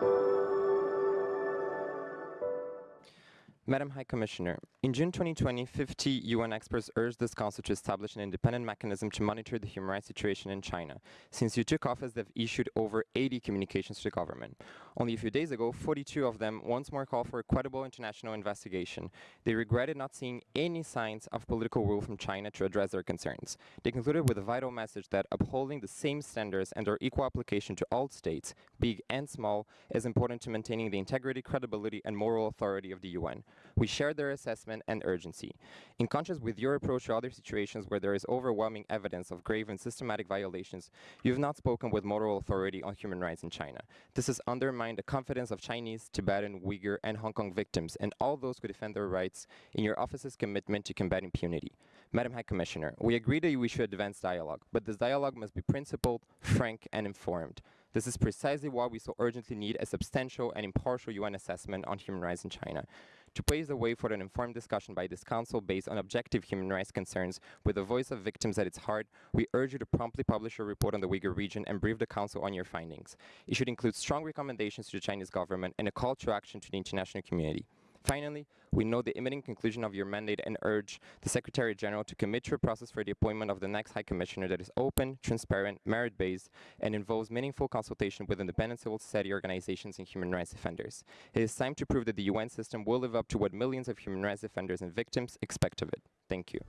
Thank you. Madam High Commissioner, in June 2020, 50 UN experts urged this Council to establish an independent mechanism to monitor the human rights situation in China. Since you took office, they've issued over 80 communications to the government. Only a few days ago, 42 of them once more called for a credible international investigation. They regretted not seeing any signs of political rule from China to address their concerns. They concluded with a vital message that upholding the same standards and their equal application to all states, big and small, is important to maintaining the integrity, credibility, and moral authority of the UN. We share their assessment and urgency. In contrast with your approach to other situations where there is overwhelming evidence of grave and systematic violations, you have not spoken with moral authority on human rights in China. This has undermined the confidence of Chinese, Tibetan, Uyghur, and Hong Kong victims and all those who defend their rights in your office's commitment to combat impunity. Madam High Commissioner, we agree that we should advance dialogue, but this dialogue must be principled, frank, and informed. This is precisely why we so urgently need a substantial and impartial UN assessment on human rights in China. To pave the way for an informed discussion by this Council based on objective human rights concerns with the voice of victims at its heart, we urge you to promptly publish a report on the Uyghur region and brief the Council on your findings. It should include strong recommendations to the Chinese government and a call to action to the international community. Finally, we note the imminent conclusion of your mandate and urge the Secretary General to commit to a process for the appointment of the next High Commissioner that is open, transparent, merit-based, and involves meaningful consultation with independent civil society organizations and human rights defenders. It is time to prove that the UN system will live up to what millions of human rights defenders and victims expect of it. Thank you.